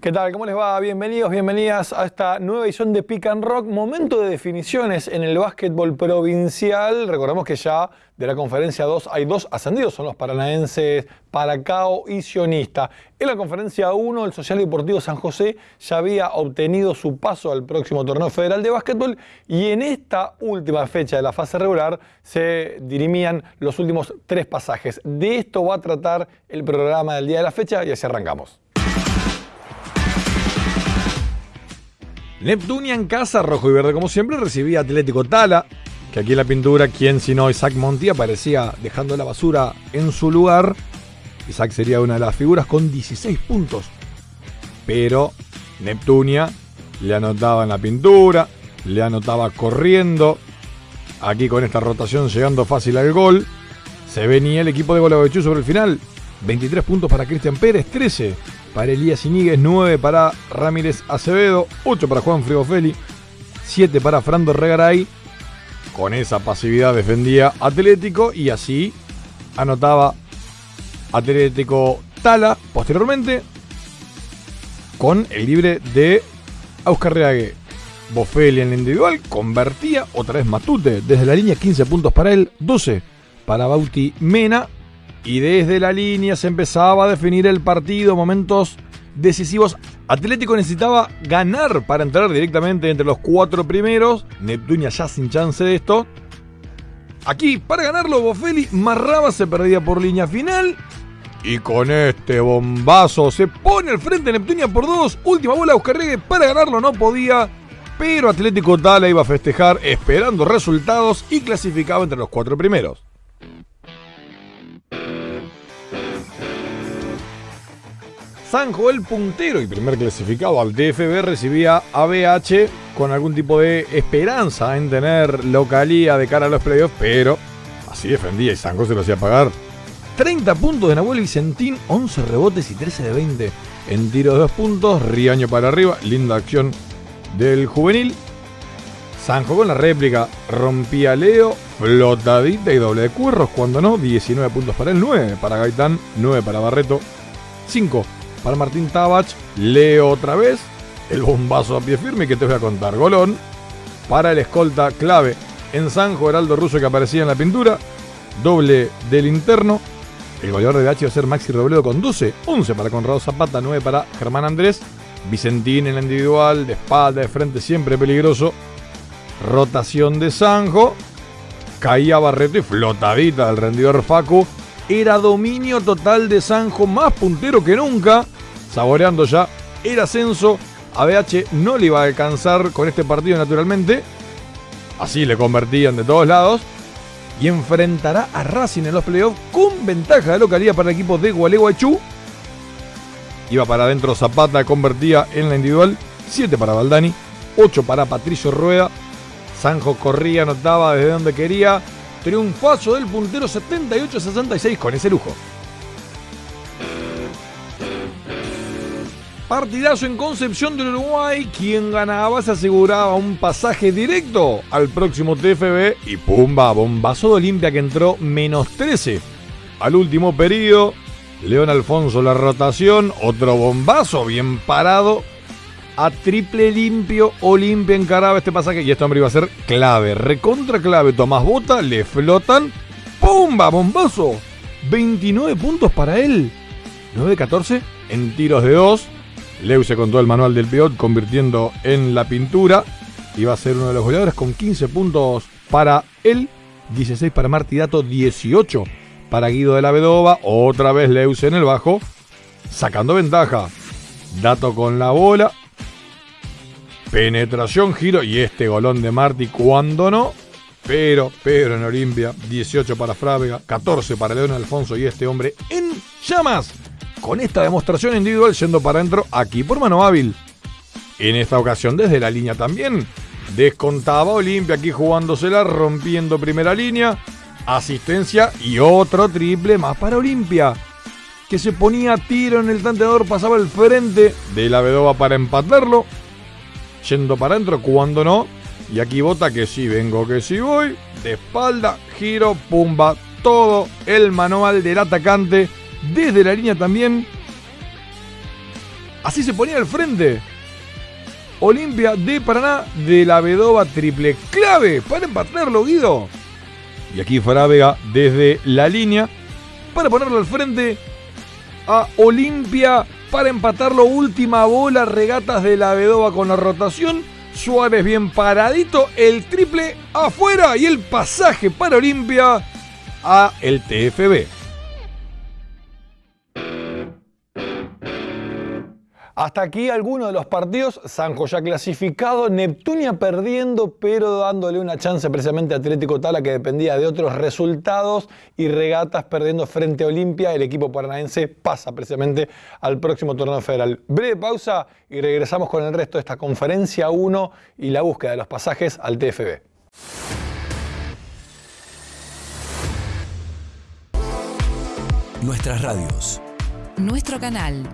¿Qué tal? ¿Cómo les va? Bienvenidos, bienvenidas a esta nueva edición de Pick and Rock. Momento de definiciones en el básquetbol provincial. Recordemos que ya de la conferencia 2 hay dos ascendidos, son los paranaenses Paracao y Sionista. En la conferencia 1, el Social Deportivo San José ya había obtenido su paso al próximo torneo federal de básquetbol y en esta última fecha de la fase regular se dirimían los últimos tres pasajes. De esto va a tratar el programa del día de la fecha y así arrancamos. Neptunia en casa, rojo y verde como siempre, recibía Atlético Tala, que aquí en la pintura, quien si no Isaac Monti aparecía dejando la basura en su lugar. Isaac sería una de las figuras con 16 puntos. Pero Neptunia le anotaba en la pintura, le anotaba corriendo. Aquí con esta rotación llegando fácil al gol. Se venía el equipo de Golavechú sobre el final. 23 puntos para Cristian Pérez, 13 para Elías Iníguez, 9 para Ramírez Acevedo, 8 para Juan Frigofelli, 7 para Frando Regaray. Con esa pasividad defendía Atlético y así anotaba Atlético Tala posteriormente con el libre de Oscar Reague. Bofelli en el individual convertía otra vez Matute desde la línea 15 puntos para él, 12 para Bauti Mena y desde la línea se empezaba a definir el partido, momentos decisivos. Atlético necesitaba ganar para entrar directamente entre los cuatro primeros. Neptunia ya sin chance de esto. Aquí, para ganarlo, Bofelli, Marraba se perdía por línea final. Y con este bombazo se pone al frente Neptunia por dos. Última bola de para ganarlo no podía. Pero Atlético Tala iba a festejar esperando resultados y clasificaba entre los cuatro primeros. Sanjo, el puntero y primer clasificado al DFB, recibía a BH con algún tipo de esperanza en tener localía de cara a los playoffs, pero así defendía y Sanjo se lo hacía pagar. 30 puntos de Nahuel Vicentín, 11 rebotes y 13 de 20 en tiro de 2 puntos. Riaño para arriba, linda acción del juvenil. Sanjo con la réplica, rompía Leo, flotadita y doble de cuerros, cuando no, 19 puntos para el 9 para Gaitán, 9 para Barreto, 5 para Martín Tabach. Leo otra vez el bombazo a pie firme que te voy a contar. Golón para el escolta clave en Sanjo, Heraldo Russo que aparecía en la pintura. Doble del interno. El goleador de H va a ser Maxi Robledo con 12. 11 para Conrado Zapata, 9 para Germán Andrés. Vicentín en la individual, de espalda, de frente, siempre peligroso. Rotación de Sanjo. Caía Barreto y flotadita del rendidor Facu era dominio total de Sanjo, más puntero que nunca, saboreando ya el ascenso. A BH no le iba a alcanzar con este partido naturalmente, así le convertían de todos lados. Y enfrentará a Racing en los playoffs con ventaja de localidad para el equipo de Gualeguaychú. Iba para adentro Zapata, convertía en la individual. 7 para Valdani, 8 para Patricio Rueda. Sanjo corría, anotaba desde donde quería. Triunfazo del puntero 78-66 con ese lujo. Partidazo en Concepción del Uruguay. Quien ganaba se aseguraba un pasaje directo al próximo TFB. Y pumba, bombazo de Olimpia que entró menos 13 al último periodo. León Alfonso la rotación. Otro bombazo bien parado a triple limpio. Olimpia encaraba este pasaje y este hombre iba a ser clave, recontra clave. Tomás Bota, le flotan. ¡Pumba! ¡Bombazo! 29 puntos para él. 9-14 en tiros de 2. Leu se contó el manual del Piot convirtiendo en la pintura. Iba a ser uno de los goleadores con 15 puntos para él. 16 para Martidato, 18 para Guido de la Vedova. Otra vez Leus en el bajo. Sacando ventaja. Dato con la bola. Penetración, giro y este golón de Marti cuando no. Pero, pero en Olimpia, 18 para Frávega, 14 para León Alfonso y este hombre en llamas. Con esta demostración individual yendo para adentro aquí por mano hábil. En esta ocasión desde la línea también. Descontaba Olimpia aquí jugándosela, rompiendo primera línea. Asistencia y otro triple más para Olimpia. Que se ponía tiro en el tanteador, pasaba el frente de la Vedova para empatarlo yendo para adentro, cuando no. Y aquí bota que sí vengo, que sí voy. De espalda, giro, pumba. Todo el manual del atacante. Desde la línea también. Así se ponía al frente. Olimpia de Paraná de la Vedova triple clave para empatarlo, Guido. Y aquí Vega desde la línea para ponerlo al frente a Olimpia para empatarlo. Última bola, regatas de la Vedova con la rotación. Suárez bien paradito, el triple afuera y el pasaje para Olimpia a el TFB. Hasta aquí algunos de los partidos. Sanjo ya clasificado, Neptunia perdiendo, pero dándole una chance precisamente a Atlético Tala que dependía de otros resultados. Y Regatas perdiendo frente a Olimpia. El equipo paranaense pasa precisamente al próximo torneo federal. Breve pausa y regresamos con el resto de esta conferencia 1 y la búsqueda de los pasajes al TFB. Nuestras radios. Nuestro canal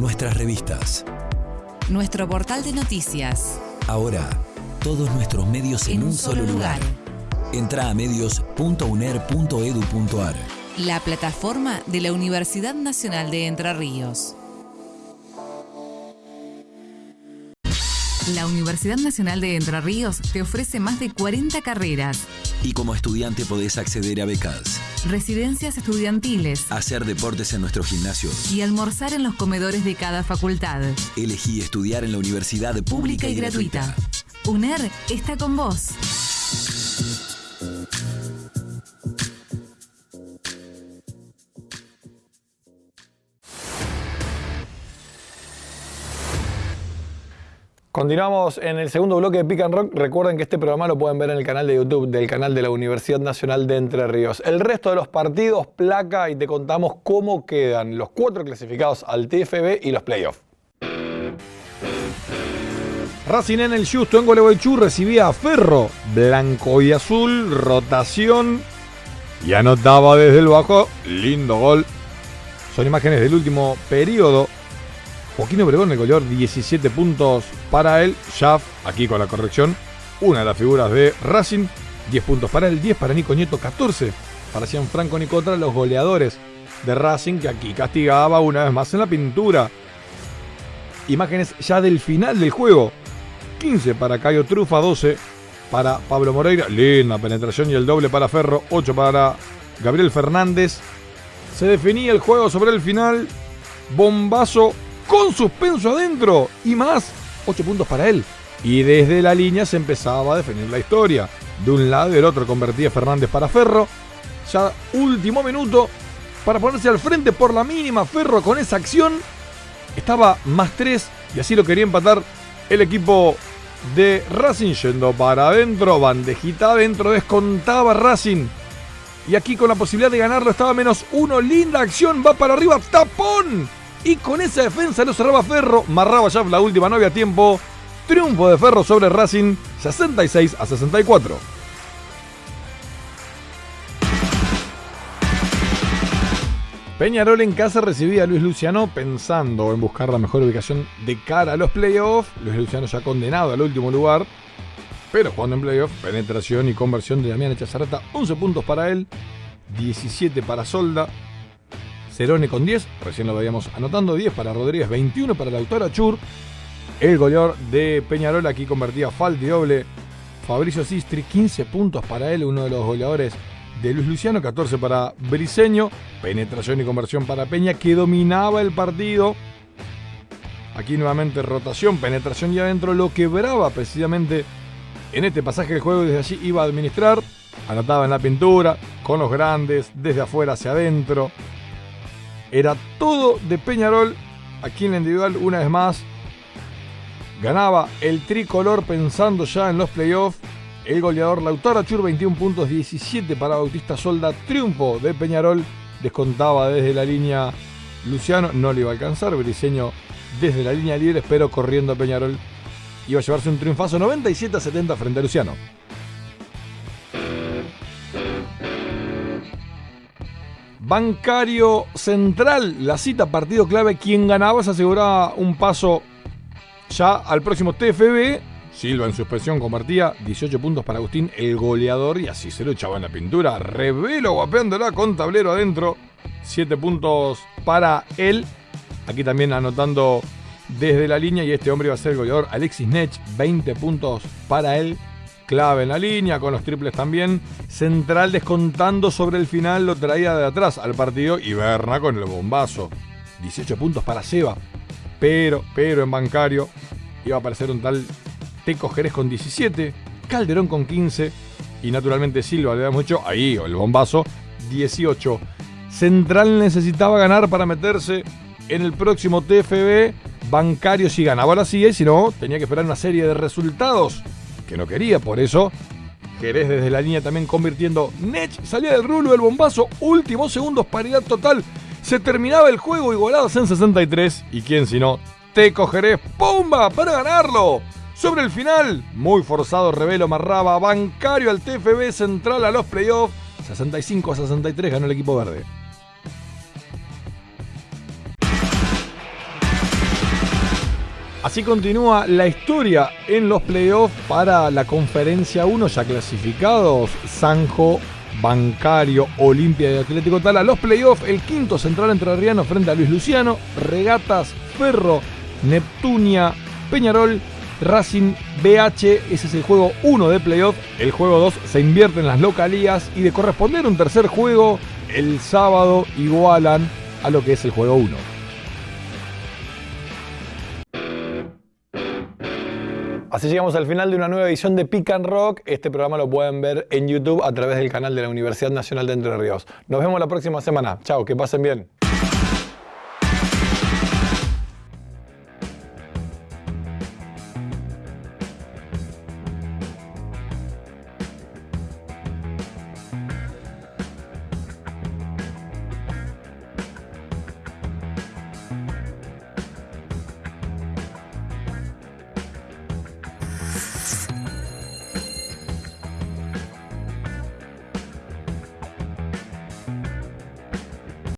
nuestras revistas, nuestro portal de noticias. Ahora, todos nuestros medios en, un, solo lugar. Entra a medios.uner.edu.ar. La plataforma de la Universidad Nacional de Entre Ríos. La Universidad Nacional de Entre Ríos te ofrece más de 40 carreras. Y como estudiante podés acceder a becas. Residencias estudiantiles. Hacer deportes en nuestro gimnasio. Y almorzar en los comedores de cada facultad. Elegí estudiar en la universidad pública, y, gratuita. UNER está con vos. Continuamos en el segundo bloque de Pick and Rock. Recuerden que este programa lo pueden ver en el canal de YouTube del canal de la Universidad Nacional de Entre Ríos. El resto de los partidos, placa y te contamos cómo quedan los cuatro clasificados al TFB y los playoffs. Racing en el Justo en Gualeguaychú recibía a Ferro, blanco y azul, rotación y anotaba desde el bajo. Lindo gol. Son imágenes del último periodo Joaquín Obregón, el goleador, 17 puntos para él. Schaff, aquí con la corrección, una de las figuras de Racing. 10 puntos para él, 10 para Nico Nieto, 14 para Franco Nicotra, los goleadores de Racing, que aquí castigaba una vez más en la pintura. Imágenes ya del final del juego. 15 para Cayo Trufa, 12 para Pablo Moreira. Linda penetración y el doble para Ferro, 8 para Gabriel Fernández. Se definía el juego sobre el final. Bombazo con suspenso adentro y más 8 puntos para él. Y desde la línea se empezaba a definir la historia. De un lado y del otro convertía Fernández para Ferro. Ya último minuto para ponerse al frente por la mínima. Ferro con esa acción estaba más 3 y así lo quería empatar el equipo de Racing yendo para adentro. Bandejita adentro, descontaba Racing. Y aquí con la posibilidad de ganarlo estaba menos uno. Linda acción, va para arriba, tapón y con esa defensa lo cerraba Ferro, marraba ya la última, no había tiempo. Triunfo de Ferro sobre Racing, 66 a 64. Peñarol en casa recibía a Luis Luciano pensando en buscar la mejor ubicación de cara a los playoffs. Luis Luciano ya condenado al último lugar, pero jugando en playoffs, penetración y conversión de Damián Echazarata, 11 puntos para él, 17 para Solda, Cerone con 10, recién lo veíamos anotando, 10 para Rodríguez, 21 para Lautaro Chur. El goleador de Peñarol aquí convertía falta y doble. Fabricio Sistri, 15 puntos para él, uno de los goleadores de Luis Luciano, 14 para Briseño. Penetración y conversión para Peña, que dominaba el partido. Aquí nuevamente rotación, penetración y adentro, lo quebraba precisamente en este pasaje del juego. Desde allí iba a administrar, anotaba en la pintura, con los grandes, desde afuera hacia adentro. Era todo de Peñarol. Aquí en la individual, una vez más, ganaba el tricolor pensando ya en los playoffs. El goleador Lautaro Achur, 21 puntos, 17 para Bautista Solda. Triunfo de Peñarol. Descontaba desde la línea Luciano. No le iba a alcanzar. Briseño desde la línea libre, pero corriendo a Peñarol. Iba a llevarse un triunfazo 97 a 70 frente a Luciano. Bancario Central, la cita partido clave, quien ganaba se aseguraba un paso ya al próximo TFB. Silva en suspensión convertía 18 puntos para Agustín, el goleador, y así se lo echaba en la pintura. Revelo guapeándola con tablero adentro. 7 puntos para él. Aquí también anotando desde la línea y este hombre iba a ser el goleador Alexis Nech, 20 puntos para él, clave en la línea, con los triples también. Central descontando sobre el final lo traía de atrás al partido y Berna con el bombazo. 18 puntos para Seba, pero, pero en bancario iba a aparecer un tal Teco Jerez con 17, Calderón con 15 y naturalmente Silva le da mucho, ahí el bombazo, 18. Central necesitaba ganar para meterse en el próximo TFB. Bancario si ganaba la sigue, si no, tenía que esperar una serie de resultados que no quería. Por eso, Jerez desde la línea también convirtiendo. Nech salía del rulo, el bombazo, últimos segundos, paridad total. Se terminaba el juego igualados en 63. ¿Y quién si no? Teco Jerez, ¡pumba! Para ganarlo. Sobre el final, muy forzado, Revelo Marraba, bancario al TFB central a los playoffs. 65 a 63 ganó el equipo verde. Así continúa la historia en los playoffs para la conferencia 1, ya clasificados Sanjo, Bancario, Olimpia y Atlético Tala. Los playoffs, el quinto central entre Arriano frente a Luis Luciano, Regatas, Ferro, Neptunia, Peñarol, Racing BH. Ese es el juego 1 de playoff. El juego 2 se invierte en las localías y de corresponder un tercer juego, el sábado igualan a lo que es el juego 1. Así llegamos al final de una nueva edición de Pick and Rock. Este programa lo pueden ver en YouTube a través del canal de la Universidad Nacional de Entre Ríos. Nos vemos la próxima semana. Chao, que pasen bien.